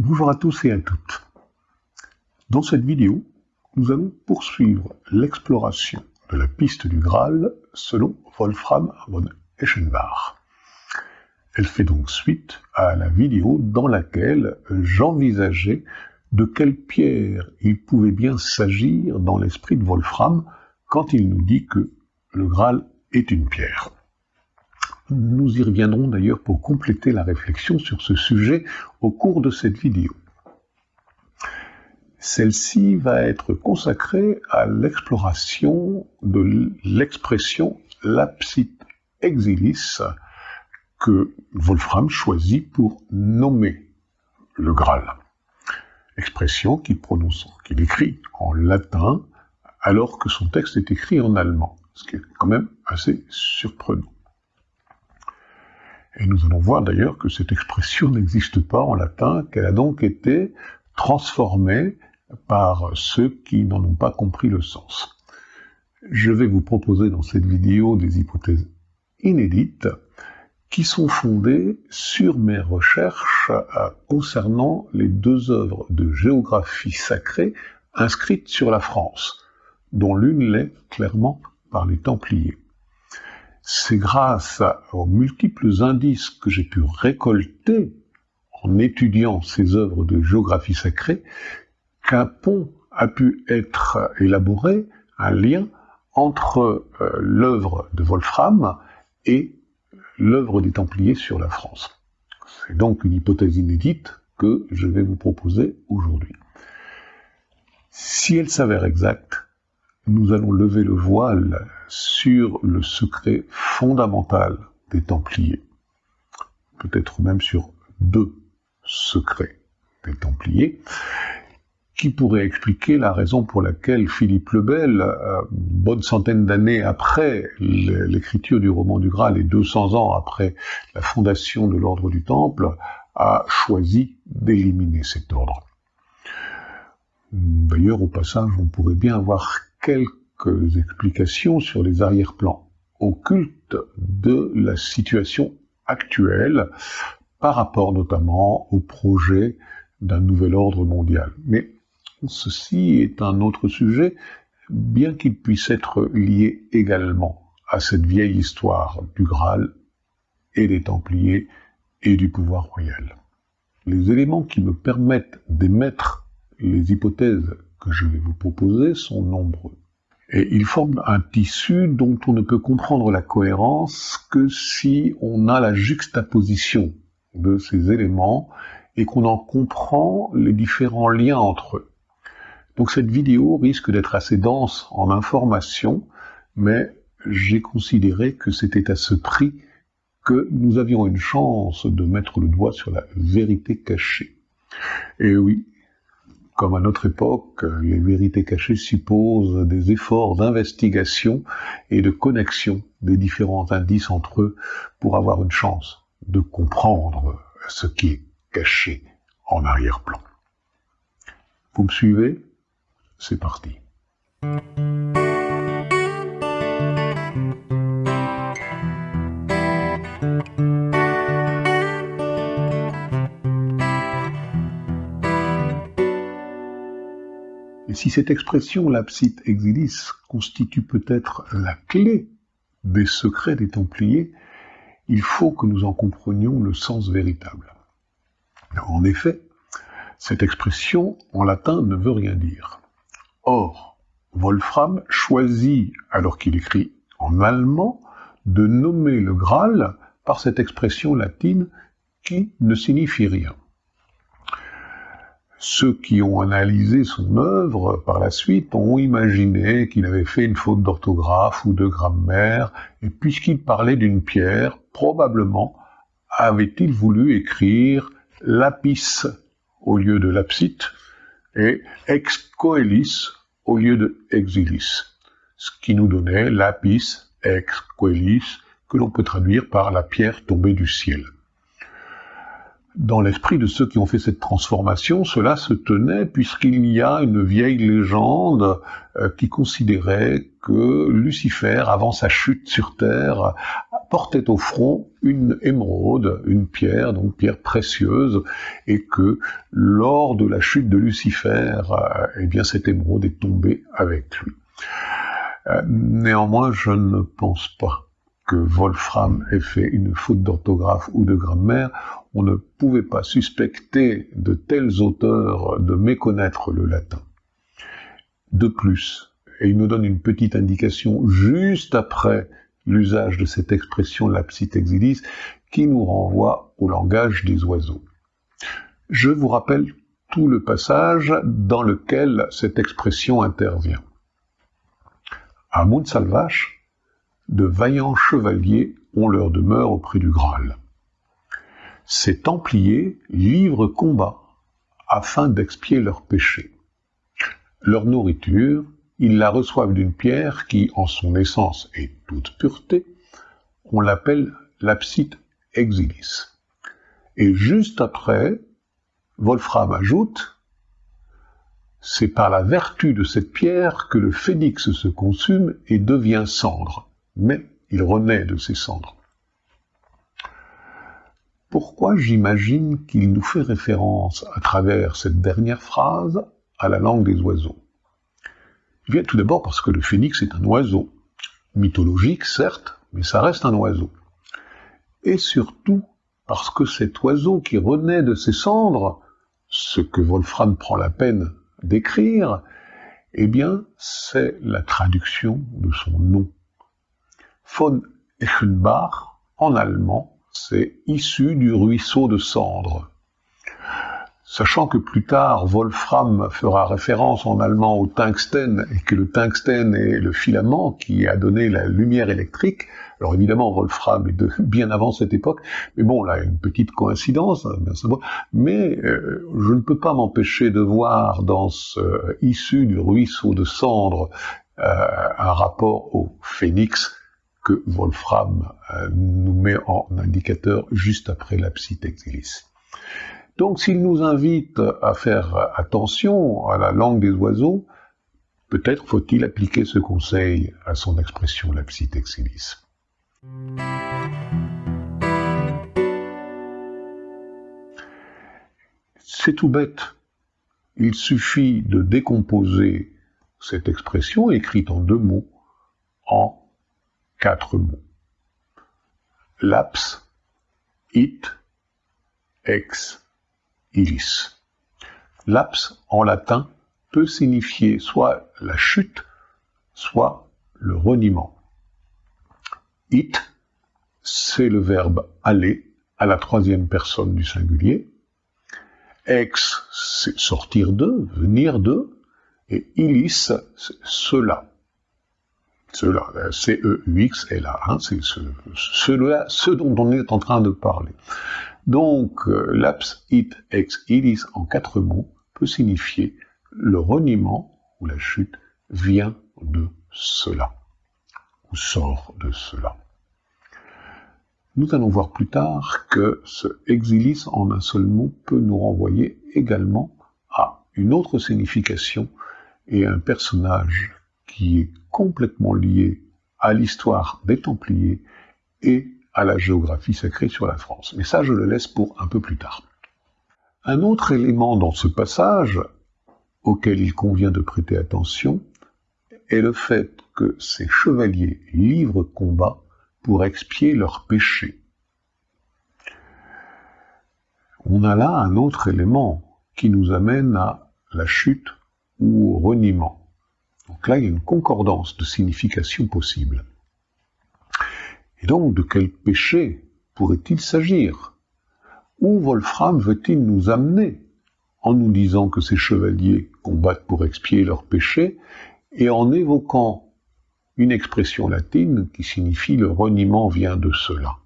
Bonjour à tous et à toutes. Dans cette vidéo, nous allons poursuivre l'exploration de la piste du Graal selon Wolfram von Eschenbach. Elle fait donc suite à la vidéo dans laquelle j'envisageais de quelle pierre il pouvait bien s'agir dans l'esprit de Wolfram quand il nous dit que le Graal est une pierre. Nous y reviendrons d'ailleurs pour compléter la réflexion sur ce sujet au cours de cette vidéo. Celle-ci va être consacrée à l'exploration de l'expression lapsit exilis que Wolfram choisit pour nommer le Graal. Expression qu'il prononce, qu'il écrit en latin alors que son texte est écrit en allemand, ce qui est quand même assez surprenant. Et nous allons voir d'ailleurs que cette expression n'existe pas en latin, qu'elle a donc été transformée par ceux qui n'en ont pas compris le sens. Je vais vous proposer dans cette vidéo des hypothèses inédites qui sont fondées sur mes recherches euh, concernant les deux œuvres de géographie sacrée inscrites sur la France, dont l'une l'est clairement par les Templiers. C'est grâce aux multiples indices que j'ai pu récolter en étudiant ces œuvres de géographie sacrée qu'un pont a pu être élaboré, un lien entre euh, l'œuvre de Wolfram et l'œuvre des Templiers sur la France. C'est donc une hypothèse inédite que je vais vous proposer aujourd'hui. Si elle s'avère exacte, nous allons lever le voile sur le secret fondamental des Templiers, peut-être même sur deux secrets des Templiers, qui pourrait expliquer la raison pour laquelle Philippe le Bel, euh, bonne centaine d'années après l'écriture du roman du Graal et 200 ans après la fondation de l'ordre du Temple, a choisi d'éliminer cet ordre. D'ailleurs, au passage, on pourrait bien avoir quelques explications sur les arrière-plans occultes de la situation actuelle par rapport notamment au projet d'un nouvel ordre mondial. Mais ceci est un autre sujet, bien qu'il puisse être lié également à cette vieille histoire du Graal et des Templiers et du pouvoir royal. Les éléments qui me permettent d'émettre les hypothèses que je vais vous proposer sont nombreux. Et ils forment un tissu dont on ne peut comprendre la cohérence que si on a la juxtaposition de ces éléments et qu'on en comprend les différents liens entre eux. Donc cette vidéo risque d'être assez dense en informations, mais j'ai considéré que c'était à ce prix que nous avions une chance de mettre le doigt sur la vérité cachée. Et oui, comme à notre époque, les vérités cachées supposent des efforts d'investigation et de connexion des différents indices entre eux pour avoir une chance de comprendre ce qui est caché en arrière-plan. Vous me suivez? C'est parti. Et si cette expression lapsit exilis constitue peut-être la clé des secrets des Templiers, il faut que nous en comprenions le sens véritable. En effet, cette expression en latin ne veut rien dire. Or, Wolfram choisit, alors qu'il écrit en allemand, de nommer le Graal par cette expression latine qui ne signifie rien ceux qui ont analysé son œuvre par la suite ont imaginé qu'il avait fait une faute d'orthographe ou de grammaire, et puisqu'il parlait d'une pierre, probablement avait-il voulu écrire lapis au lieu de lapsit et ex coelis au lieu de exilis, ce qui nous donnait lapis ex coelis que l'on peut traduire par la pierre tombée du ciel dans l'esprit de ceux qui ont fait cette transformation, cela se tenait puisqu'il y a une vieille légende euh, qui considérait que Lucifer, avant sa chute sur Terre, portait au front une émeraude, une pierre, donc pierre précieuse, et que lors de la chute de Lucifer, euh, eh bien cette émeraude est tombée avec lui. Euh, néanmoins, je ne pense pas que Wolfram ait fait une faute d'orthographe ou de grammaire. On ne pouvait pas suspecter de tels auteurs de méconnaître le latin. De plus, et il nous donne une petite indication juste après l'usage de cette expression lapsit exilis qui nous renvoie au langage des oiseaux. Je vous rappelle tout le passage dans lequel cette expression intervient. À Montsalvache, de vaillants chevaliers ont leur demeure auprès du Graal. Ces Templiers livrent combat afin d'expier leurs péchés. Leur nourriture, ils la reçoivent d'une pierre qui, en son essence et toute pureté, on l'appelle l'apsite exilis. Et juste après, Wolfram ajoute c'est par la vertu de cette pierre que le phénix se consume et devient cendre, mais il renaît de ses cendres. Pourquoi j'imagine qu'il nous fait référence à travers cette dernière phrase à la langue des oiseaux? Eh bien, tout d'abord parce que le phénix est un oiseau, mythologique certes, mais ça reste un oiseau. Et surtout parce que cet oiseau qui renaît de ses cendres, ce que Wolfram prend la peine d'écrire, eh bien, c'est la traduction de son nom. Von Echenbach, en allemand, c'est issu du ruisseau de cendre. Sachant que plus tard, Wolfram fera référence en allemand au tungstène, et que le tungstène est le filament qui a donné la lumière électrique, alors évidemment, Wolfram est de bien avant cette époque, mais bon, là, une petite coïncidence, hein, mais euh, je ne peux pas m'empêcher de voir dans ce issu du ruisseau de cendre euh, un rapport au phénix Wolfram nous met en indicateur juste après l'abside exilis. Donc s'il nous invite à faire attention à la langue des oiseaux, peut-être faut-il appliquer ce conseil à son expression lapsit exilis. C'est tout bête. Il suffit de décomposer cette expression écrite en deux mots en quatre mots. Laps, it, ex, ilis. Laps en latin peut signifier soit la chute, soit le reniement. It, c'est le verbe aller à la troisième personne du singulier. Ex, c'est sortir de, venir de. Et ilis, c'est cela. Cela, C-E-U-X hein, c'est ce, dont on est en train de parler. Donc, euh, it, ex, ilis en quatre mots peut signifier le reniement ou la chute vient de cela, ou sort de cela. Nous allons voir plus tard que ce exilis en un seul mot peut nous renvoyer également à une autre signification et un personnage qui est complètement lié à l'histoire des Templiers et à la géographie sacrée sur la France. Mais ça, je le laisse pour un peu plus tard. Un autre élément dans ce passage auquel il convient de prêter attention est le fait que ces chevaliers livrent combat pour expier leurs péchés. On a là un autre élément qui nous amène à la chute ou au reniement. Donc là, il y a une concordance de signification possible. Et donc, de quel péché pourrait-il s'agir? Où Wolfram veut-il nous amener en nous disant que ces chevaliers combattent pour expier leurs péchés et en évoquant une expression latine qui signifie le reniement vient de cela?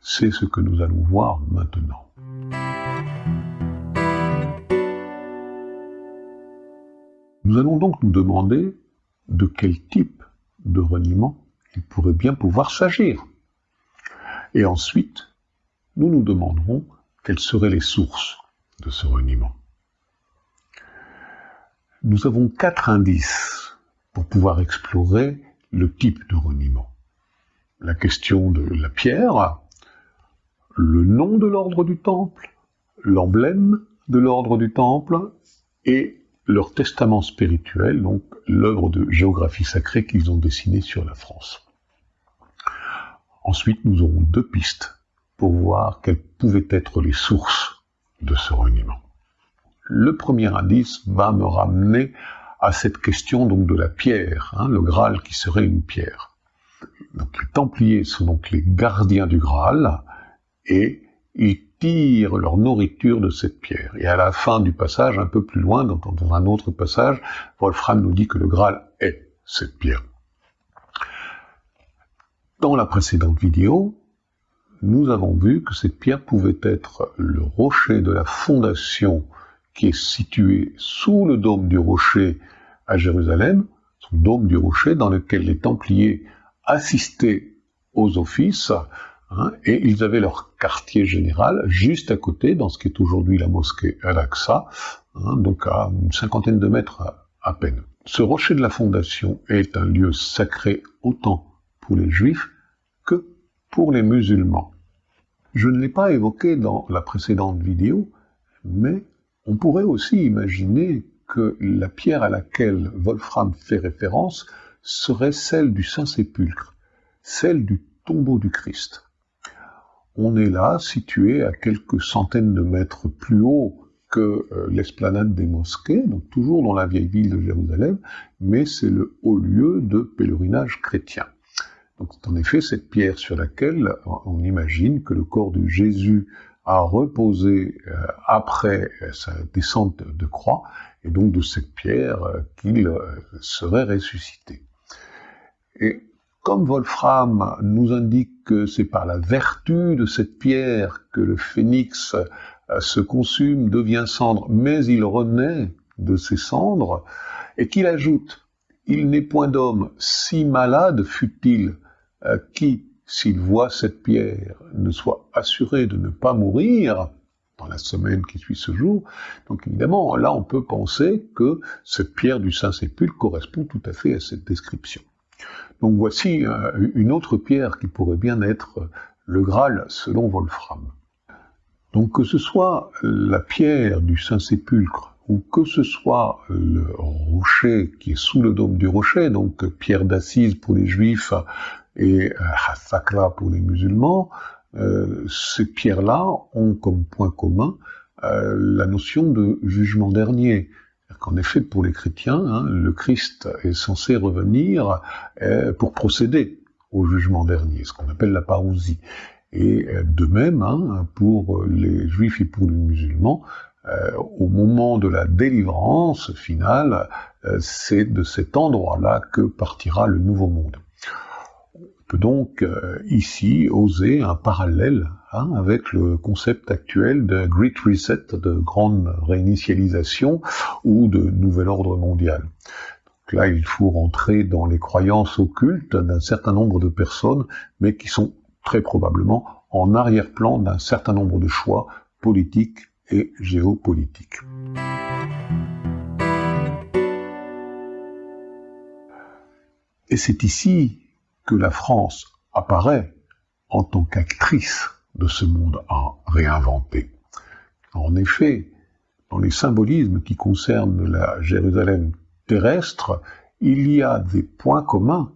C'est ce que nous allons voir maintenant. Nous allons donc nous demander de quel type de reniement il pourrait bien pouvoir s'agir. Et ensuite, nous nous demanderons quelles seraient les sources de ce reniement. Nous avons quatre indices pour pouvoir explorer le type de reniement. la question de la pierre, le nom de l'ordre du temple, l'emblème de l'ordre du temple et leur testament spirituel, donc l'œuvre de géographie sacrée qu'ils ont dessinée sur la France. Ensuite, nous aurons deux pistes pour voir quelles pouvaient être les sources de ce reniement. Le premier indice va me ramener à cette question donc de la pierre, hein, le Graal qui serait une pierre. Donc les Templiers sont donc les gardiens du Graal et ils tirent leur nourriture de cette pierre. Et à la fin du passage, un peu plus loin, dans, un autre passage, Wolfram nous dit que le Graal est cette pierre. Dans la précédente vidéo, nous avons vu que cette pierre pouvait être le rocher de la fondation qui est situé sous le dôme du rocher à Jérusalem, son dôme du rocher dans lequel les Templiers assistaient aux offices, hein, et ils avaient leur quartier général juste à côté, dans ce qui est aujourd'hui la mosquée Al-Aqsa, hein, donc à une cinquantaine de mètres à peine. Ce rocher de la fondation est un lieu sacré autant pour les juifs que pour les musulmans. Je ne l'ai pas évoqué dans la précédente vidéo, mais on pourrait aussi imaginer que la pierre à laquelle Wolfram fait référence serait celle du Saint-Sépulcre, celle du tombeau du Christ. On est là, situé à quelques centaines de mètres plus haut que euh, l'esplanade des mosquées, donc toujours dans la vieille ville de Jérusalem, mais c'est le haut lieu de pèlerinage chrétien. Donc c'est en effet cette pierre sur laquelle on imagine que le corps de Jésus a reposé euh, après euh, sa descente de croix, et donc de cette pierre qu'il serait ressuscité. Et comme Wolfram nous indique que c'est par la vertu de cette pierre que le phénix se consume, devient cendre, mais il renaît de ses cendres, et qu'il ajoute, il n'est point d'homme, si malade fut-il, qui, s'il voit cette pierre, ne soit assuré de ne pas mourir dans la semaine qui suit ce jour. Donc évidemment, là, on peut penser que cette pierre du Saint-Sépulcre correspond tout à fait à cette description. Donc voici euh, une autre pierre qui pourrait bien être le Graal selon Wolfram. Donc que ce soit la pierre du Saint-Sépulcre ou que ce soit le rocher qui est sous le dôme du rocher, donc pierre d'assise pour les juifs, et Hasakra euh, pour les musulmans, euh, ces pierres-là ont comme point commun euh, la notion de jugement dernier. Qu'en effet, pour les chrétiens, hein, le Christ est censé revenir pour procéder au jugement dernier, ce qu'on appelle la parousie. Et de même, hein, pour les juifs et pour les musulmans, au moment de la délivrance finale, c'est de cet endroit-là que partira le nouveau monde peut donc euh, ici oser un parallèle hein, avec le concept actuel de Great Reset, de grande réinitialisation ou de nouvel ordre mondial. Donc là, il faut rentrer dans les croyances occultes d'un certain nombre de personnes, mais qui sont très probablement en arrière-plan d'un certain nombre de choix politiques et géopolitiques. Et c'est ici que la France apparaît en tant qu'actrice de ce monde à réinventer. En effet, dans les symbolismes qui concernent la Jérusalem terrestre, il y a des points communs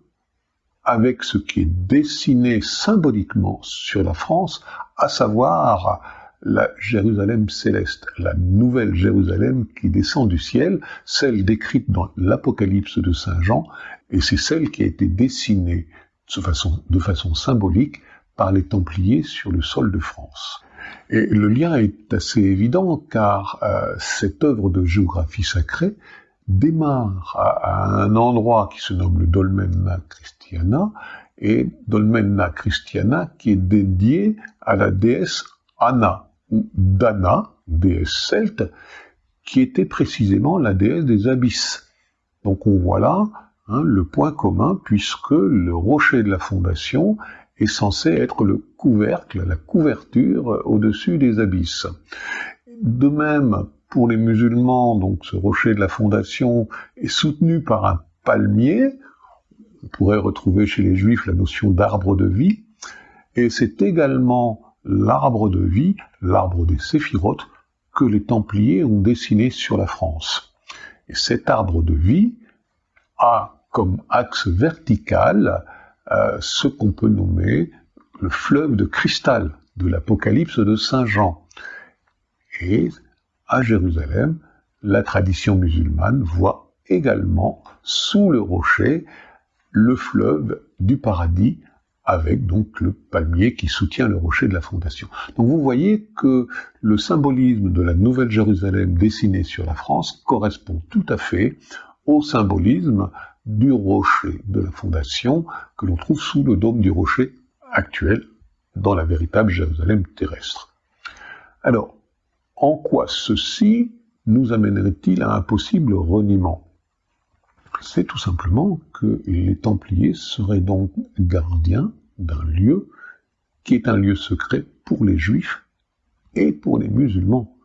avec ce qui est dessiné symboliquement sur la France, à savoir la Jérusalem céleste, la nouvelle Jérusalem qui descend du ciel, celle décrite dans l'Apocalypse de Saint Jean, et c'est celle qui a été dessinée de façon, symbolique par les Templiers sur le sol de France. Et le lien est assez évident car euh, cette œuvre de géographie sacrée démarre à, un endroit qui se nomme le Dolmenna Christiana, et Dolmenna Christiana qui est dédié à la déesse Anna, ou Dana, déesse celte, qui était précisément la déesse des abysses. Donc on voit là Hein, le point commun, puisque le rocher de la fondation est censé être le couvercle, la couverture au-dessus des abysses. De même, pour les musulmans, donc ce rocher de la fondation est soutenu par un palmier. on pourrait retrouver chez les Juifs la notion d'arbre de vie, et c'est également l'arbre de vie, l'arbre des séphirotes, que les Templiers ont dessiné sur la France. Et cet arbre de vie a comme axe vertical euh, ce qu'on peut nommer le fleuve de cristal de l'Apocalypse de Saint Jean. Et à Jérusalem, la tradition musulmane voit également sous le rocher le fleuve du paradis avec donc le palmier qui soutient le rocher de la fondation. Donc vous voyez que le symbolisme de la Nouvelle Jérusalem dessinée sur la France correspond tout à fait au symbolisme du rocher de la fondation que l'on trouve sous le dôme du rocher actuel dans la véritable Jérusalem terrestre. Alors, en quoi ceci nous amènerait-il à un possible reniement? C'est tout simplement que les Templiers seraient donc gardiens d'un lieu qui est un lieu secret pour les Juifs et pour les musulmans.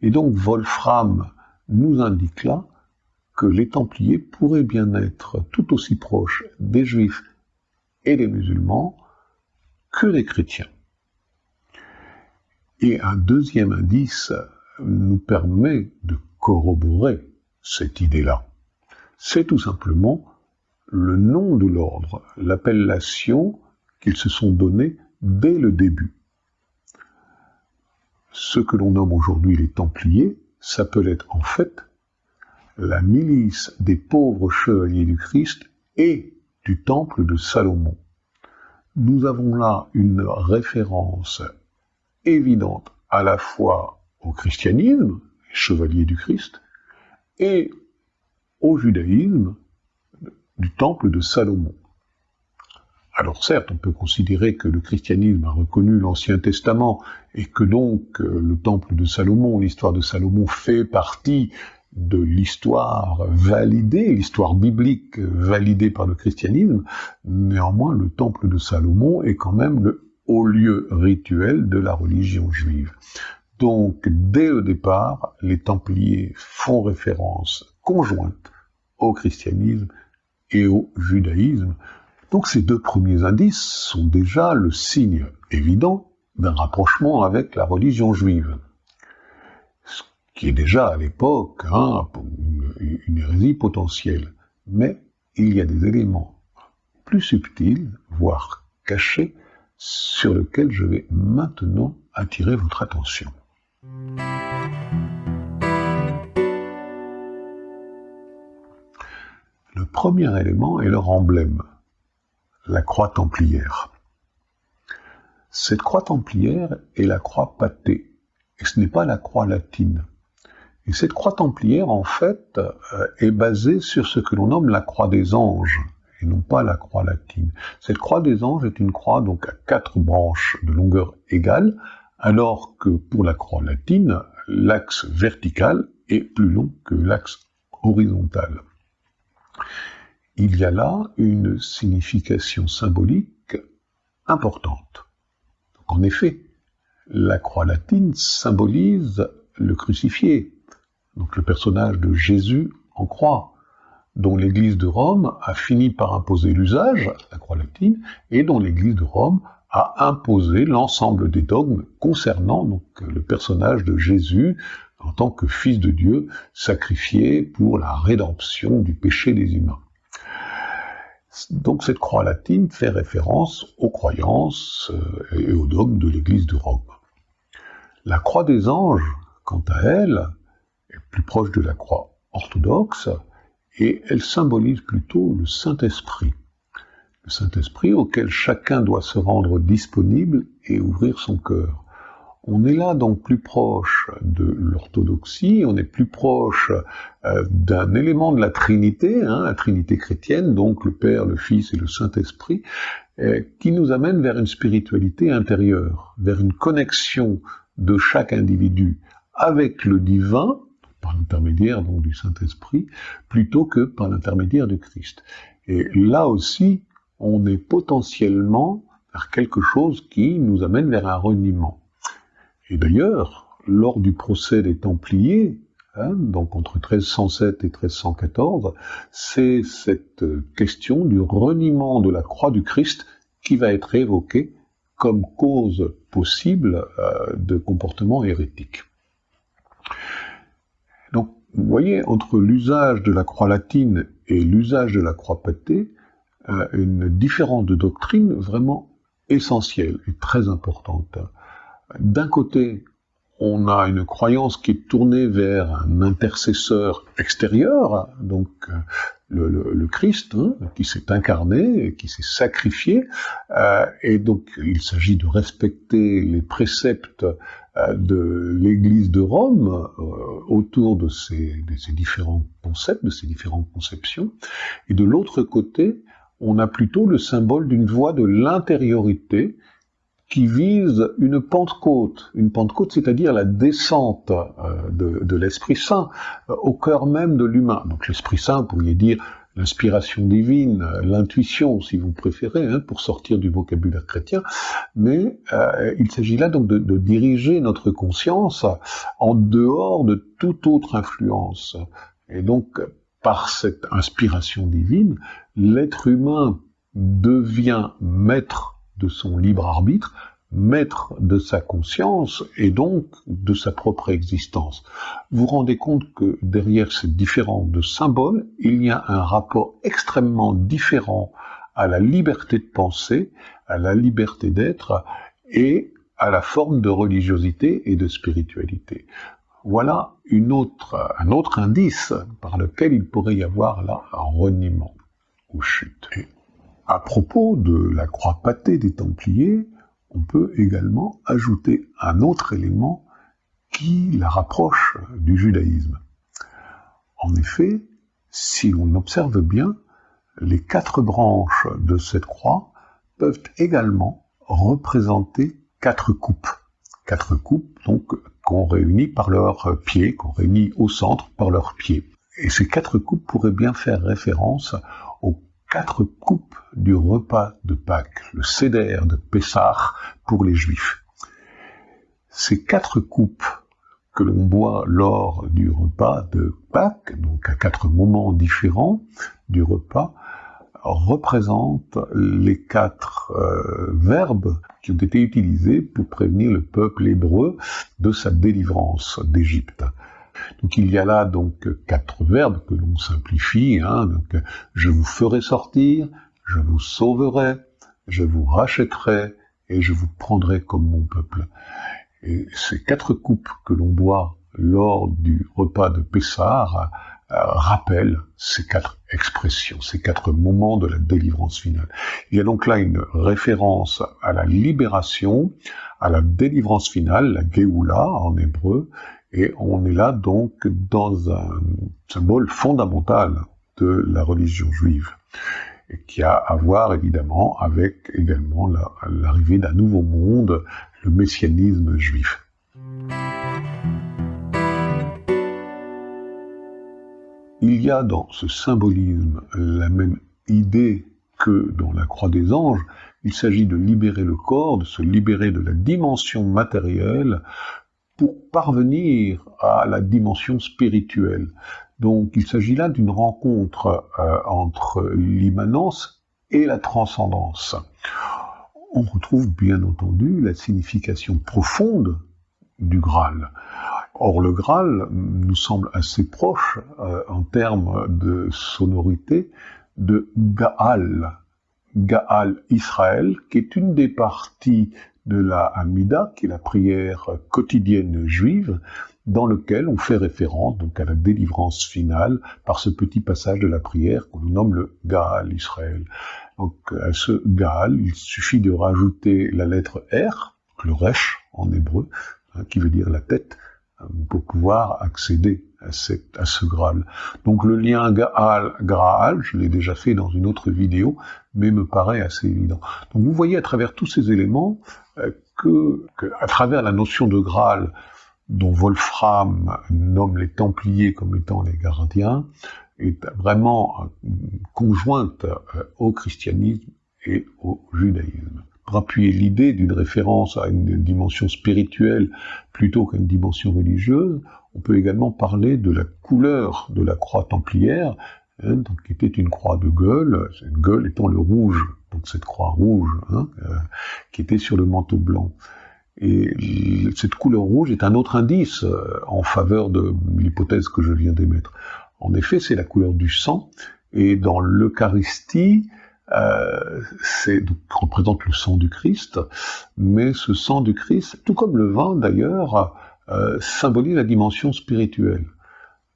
Et donc Wolfram nous indique là les Templiers pourraient bien être tout aussi proches des Juifs et des musulmans que des chrétiens. Et un deuxième indice nous permet de corroborer cette idée-là. C'est tout simplement le nom de l'ordre, l'appellation qu'ils se sont donnés dès le début. Ce que l'on nomme aujourd'hui les Templiers s'appelait en fait la milice des pauvres chevaliers du Christ et du temple de Salomon. Nous avons là une référence évidente à la fois au christianisme, les chevaliers du Christ, et au judaïsme du temple de Salomon. Alors certes, on peut considérer que le christianisme a reconnu l'Ancien Testament et que donc euh, le temple de Salomon, l'histoire de Salomon fait partie de l'histoire validée, l'histoire biblique validée par le christianisme, néanmoins le temple de Salomon est quand même le haut lieu rituel de la religion juive. Donc dès le départ, les Templiers font référence conjointe au christianisme et au judaïsme. Donc ces deux premiers indices sont déjà le signe évident d'un rapprochement avec la religion juive qui est déjà à l'époque hein, une hérésie potentielle. Mais il y a des éléments plus subtils, voire cachés, sur lesquels je vais maintenant attirer votre attention. Le premier élément est leur emblème, la croix templière. Cette croix templière est la croix pâtée, et ce n'est pas la croix latine. Et cette croix templière, en fait, euh, est basée sur ce que l'on nomme la croix des anges, et non pas la croix latine. Cette croix des anges est une croix donc à quatre branches de longueur égale, alors que pour la croix latine, l'axe vertical est plus long que l'axe horizontal. Il y a là une signification symbolique importante. en effet, la croix latine symbolise le crucifié, donc le personnage de Jésus en croix, dont l'Église de Rome a fini par imposer l'usage, la croix latine, et dont l'Église de Rome a imposé l'ensemble des dogmes concernant le personnage de Jésus en tant que Fils de Dieu sacrifié pour la rédemption du péché des humains. Donc cette croix latine fait référence aux croyances euh, et aux dogmes de l'Église de Rome. La croix des anges, quant à elle, plus proche de la croix orthodoxe, et elle symbolise plutôt le Saint-Esprit. Le Saint-Esprit auquel chacun doit se rendre disponible et ouvrir son cœur. On est là donc plus proche de l'orthodoxie, on est plus proche euh, d'un élément de la Trinité, hein, la Trinité chrétienne, donc le Père, le Fils et le Saint-Esprit, euh, qui nous amène vers une spiritualité intérieure, vers une connexion de chaque individu avec le divin, par l'intermédiaire donc du Saint-Esprit, plutôt que par l'intermédiaire du Christ. Et là aussi, on est potentiellement vers quelque chose qui nous amène vers un reniement. Et d'ailleurs, lors du procès des Templiers, hein, donc entre 1307 et 1314, c'est cette question du reniement de la croix du Christ qui va être évoquée comme cause possible euh, de comportement hérétique. Vous voyez, entre l'usage de la croix latine et l'usage de la croix pâtée, euh, une différence de doctrine vraiment essentielle et très importante. D'un côté, on a une croyance qui est tournée vers un intercesseur extérieur, donc euh, le, Christ, hein, qui s'est incarné, qui s'est sacrifié, euh, et donc il s'agit de respecter les préceptes de l'Église de Rome autour de ces, de ces différents concepts, de ces différentes conceptions, et de l'autre côté, on a plutôt le symbole d'une voie de l'intériorité qui vise une Pentecôte, une Pentecôte, c'est-à-dire la descente euh, de, l'Esprit Saint euh, au cœur même de l'humain. Donc l'Esprit Saint, vous pourriez dire l'inspiration divine, euh, l'intuition, si vous préférez, hein, pour sortir du vocabulaire chrétien, mais il s'agit là donc de, diriger notre conscience en dehors de toute autre influence. Et donc, par cette inspiration divine, l'être humain devient maître de son libre arbitre, maître de sa conscience et donc de sa propre existence. Vous vous rendez compte que derrière ces différents de symboles, il y a un rapport extrêmement différent à la liberté de penser, à la liberté d'être et à la forme de religiosité et de spiritualité. Voilà une autre, un autre indice par lequel il pourrait y avoir là un reniement ou chute. À propos de la croix pâtée des Templiers, on peut également ajouter un autre élément qui la rapproche du judaïsme. En effet, si on observe bien, les quatre branches de cette croix peuvent également représenter quatre coupes. Quatre coupes, donc, qu'on réunit par leurs pieds, qu'on réunit au centre par leurs pieds. Et ces quatre coupes pourraient bien faire référence quatre coupes du repas de Pâques, le Seder de Pessah pour les Juifs. Ces quatre coupes que l'on boit lors du repas de Pâques, donc à quatre moments différents du repas, représentent les quatre euh, verbes qui ont été utilisés pour prévenir le peuple hébreu de sa délivrance d'Égypte. Donc il y a là donc quatre verbes que l'on simplifie. Hein, donc je vous ferai sortir, je vous sauverai, je vous rachèterai et je vous prendrai comme mon peuple. Et ces quatre coupes que l'on boit lors du repas de Pessah euh, rappellent ces quatre expressions, ces quatre moments de la délivrance finale. Il y a donc là une référence à la libération, à la délivrance finale, la Géoula en hébreu, et on est là donc dans un symbole fondamental de la religion juive, et qui a à voir évidemment avec également l'arrivée d'un nouveau monde, le messianisme juif. Il y a dans ce symbolisme la même idée que dans la croix des anges, il s'agit de libérer le corps, de se libérer de la dimension matérielle pour parvenir à la dimension spirituelle. Donc il s'agit là d'une rencontre euh, entre l'immanence et la transcendance. On retrouve bien entendu la signification profonde du Graal. Or le Graal nous semble assez proche euh, en termes de sonorité de Gaal, Gaal Israël, qui est une des parties de la Hamida, qui est la prière quotidienne juive, dans lequel on fait référence donc à la délivrance finale par ce petit passage de la prière qu'on nomme le Gaal Israël. Donc à ce Gaal, il suffit de rajouter la lettre R, le Resh en hébreu, hein, qui veut dire la tête, euh, pour pouvoir accéder à, ce Graal. Donc le lien Gaal-Graal, je l'ai déjà fait dans une autre vidéo, mais me paraît assez évident. Donc vous voyez à travers tous ces éléments euh, que, à travers la notion de Graal, dont Wolfram nomme les Templiers comme étant les gardiens, est vraiment conjointe euh, au christianisme et au judaïsme. pour appuyer l'idée d'une référence à une dimension spirituelle plutôt qu'à une dimension religieuse, on peut également parler de la couleur de la croix templière, hein, donc, qui était une croix de gueule, cette gueule étant le rouge, donc cette croix rouge, hein, euh, qui était sur le manteau blanc. Et cette couleur rouge est un autre indice euh, en faveur de l'hypothèse que je viens d'émettre. En effet, c'est la couleur du sang, et dans l'Eucharistie, euh, c'est représente le sang du Christ, mais ce sang du Christ, tout comme le vin d'ailleurs, euh, symbolise la dimension spirituelle.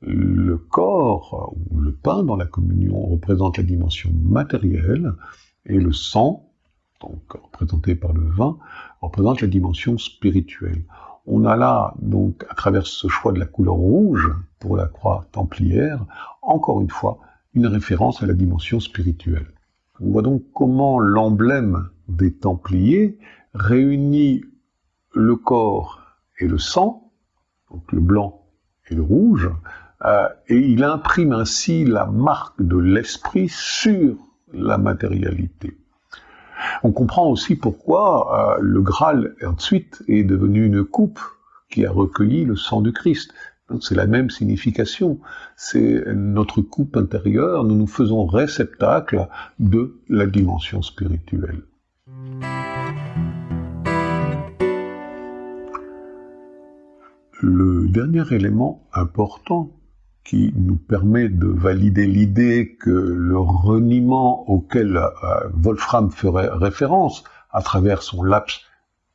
Le corps ou le pain dans la communion représente la dimension matérielle et le sang, donc représenté par le vin, représente la dimension spirituelle. On a là, donc, à travers ce choix de la couleur rouge pour la croix templière, encore une fois, une référence à la dimension spirituelle. On voit donc comment l'emblème des Templiers réunit le corps et le sang, donc le blanc et le rouge, euh, et il imprime ainsi la marque de l'esprit sur la matérialité. On comprend aussi pourquoi euh, le Graal ensuite est devenu une coupe qui a recueilli le sang du Christ. C'est la même signification. C'est notre coupe intérieure, nous nous faisons réceptacle de la dimension spirituelle. Le dernier élément important qui nous permet de valider l'idée que le reniement auquel euh, Wolfram ferait référence à travers son laps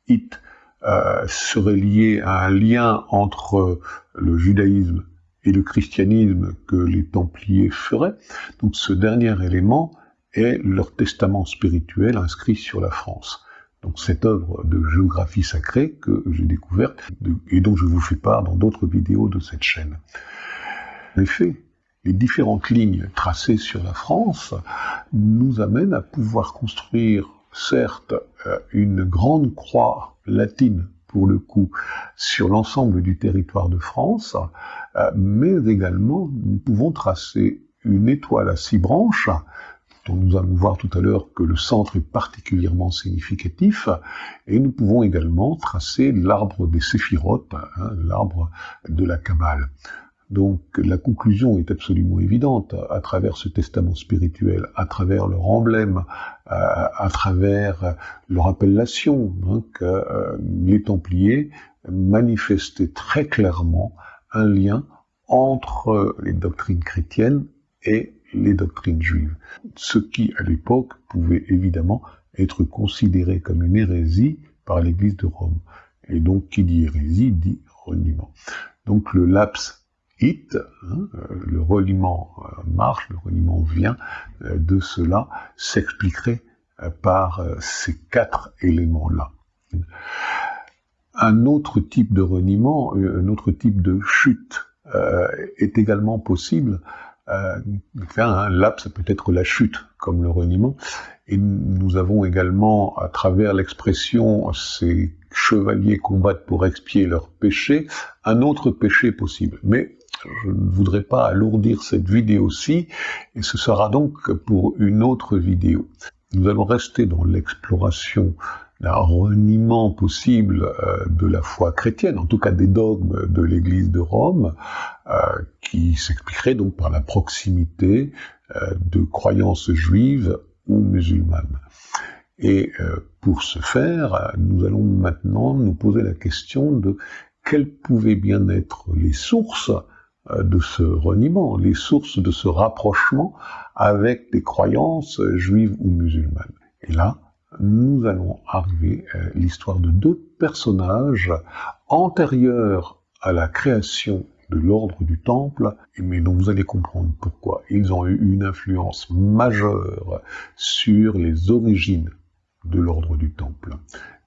it euh, serait lié à un lien entre le judaïsme et le christianisme que les Templiers feraient. Donc ce dernier élément est leur testament spirituel inscrit sur la France. Donc cette œuvre de géographie sacrée que j'ai découverte et dont je vous fais part dans d'autres vidéos de cette chaîne. En effet, les différentes lignes tracées sur la France nous amènent à pouvoir construire certes euh, une grande croix latine pour le coup sur l'ensemble du territoire de France, euh, mais également nous pouvons tracer une étoile à six branches, dont nous allons voir tout à l'heure que le centre est particulièrement significatif, et nous pouvons également tracer l'arbre des séphirotes, hein, l'arbre de la Kabbale. Donc la conclusion est absolument évidente à travers ce testament spirituel, à travers leur emblème, à, travers leur appellation, hein, que euh, les Templiers manifestaient très clairement un lien entre les doctrines chrétiennes et les doctrines juives. Ce qui, à l'époque, pouvait évidemment être considéré comme une hérésie par l'Église de Rome. Et donc, qui dit hérésie dit reniement. Donc, le laps Hein, euh, le reliement euh, marche, le reliement vient, euh, de cela s'expliquerait par ces quatre éléments-là. Un autre type de reniement, un autre type de chute est également possible. Enfin, un laps, ça peut être la chute, comme le reniement. Et nous avons également, à travers l'expression ces chevaliers combattent pour expier leurs péchés, un autre péché possible. Mais je ne voudrais pas alourdir cette vidéo-ci, et ce sera donc pour une autre vidéo. Nous allons rester dans l'exploration d'un reniement possible euh, de la foi chrétienne, en tout cas des dogmes de l'Église de Rome, euh, qui s'expliquerait donc par la proximité euh, de croyances juives ou musulmanes. Et pour ce faire, nous allons maintenant nous poser la question de quelles pouvaient bien être les sources de ce reniement, les sources de ce rapprochement avec des croyances juives ou musulmanes. Et là, nous allons arriver à l'histoire de deux personnages antérieurs à la création de l'ordre du Temple, mais dont vous allez comprendre pourquoi. Ils ont eu une influence majeure sur les origines de l'ordre du Temple,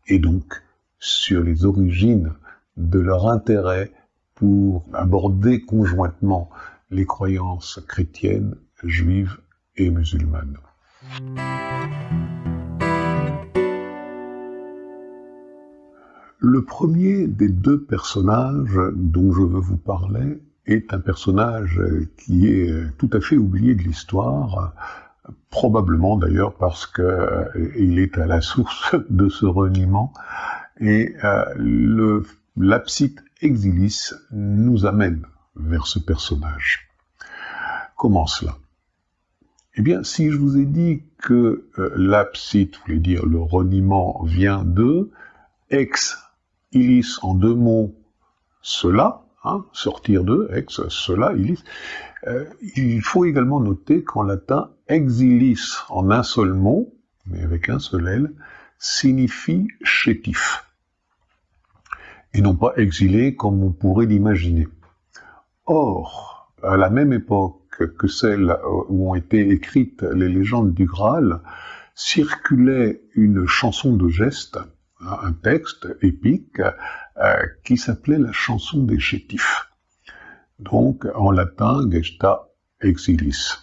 et donc sur les origines de leur intérêt pour aborder conjointement les croyances chrétiennes, juives et musulmanes. Le premier des deux personnages dont je veux vous parler est un personnage qui est tout à fait oublié de l'histoire, probablement d'ailleurs parce qu'il euh, est à la source de ce reniement, et euh, l'abside exilis nous amène vers ce personnage. Comment cela? Eh bien, si je vous ai dit que euh, l'abside, voulait dire le reniement, vient de ex ilis en deux mots, cela, hein, sortir de, ex, cela, ilis, euh, il faut également noter qu'en latin, exilis en un seul mot, mais avec un seul L, signifie chétif, et non pas exilé comme on pourrait l'imaginer. Or, à la même époque que celle où ont été écrites les légendes du Graal, circulait une chanson de geste, un texte épique, euh, qui s'appelait la chanson des chétifs donc en latin Gesta Exilis.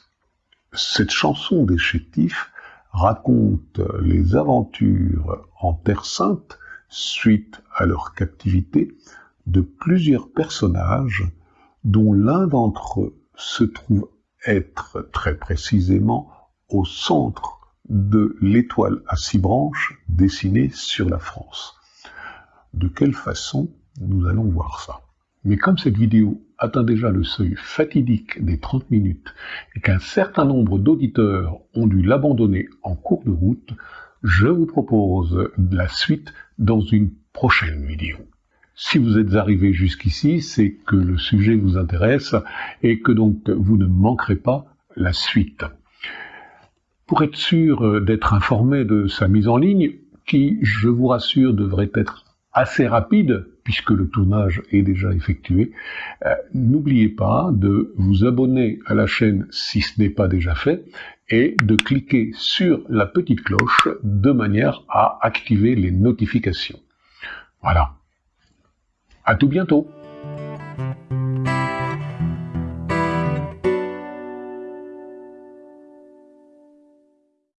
Cette chanson des chétifs raconte les aventures en Terre Sainte suite à leur captivité de plusieurs personnages dont l'un d'entre eux se trouve être très précisément au centre de l'étoile à six branches dessinée sur la France. De quelle façon Nous allons voir ça? Mais comme cette vidéo atteint déjà le seuil fatidique des 30 minutes et qu'un certain nombre d'auditeurs ont dû l'abandonner en cours de route, je vous propose la suite dans une prochaine vidéo. Si vous êtes arrivé jusqu'ici, c'est que le sujet vous intéresse et que donc vous ne manquerez pas la suite. Pour être sûr d'être informé de sa mise en ligne, qui, je vous rassure, devrait être assez rapide, puisque le tournage est déjà effectué, euh, n'oubliez pas de vous abonner à la chaîne si ce n'est pas déjà fait, et de cliquer sur la petite cloche de manière à activer les notifications. Voilà. À tout bientôt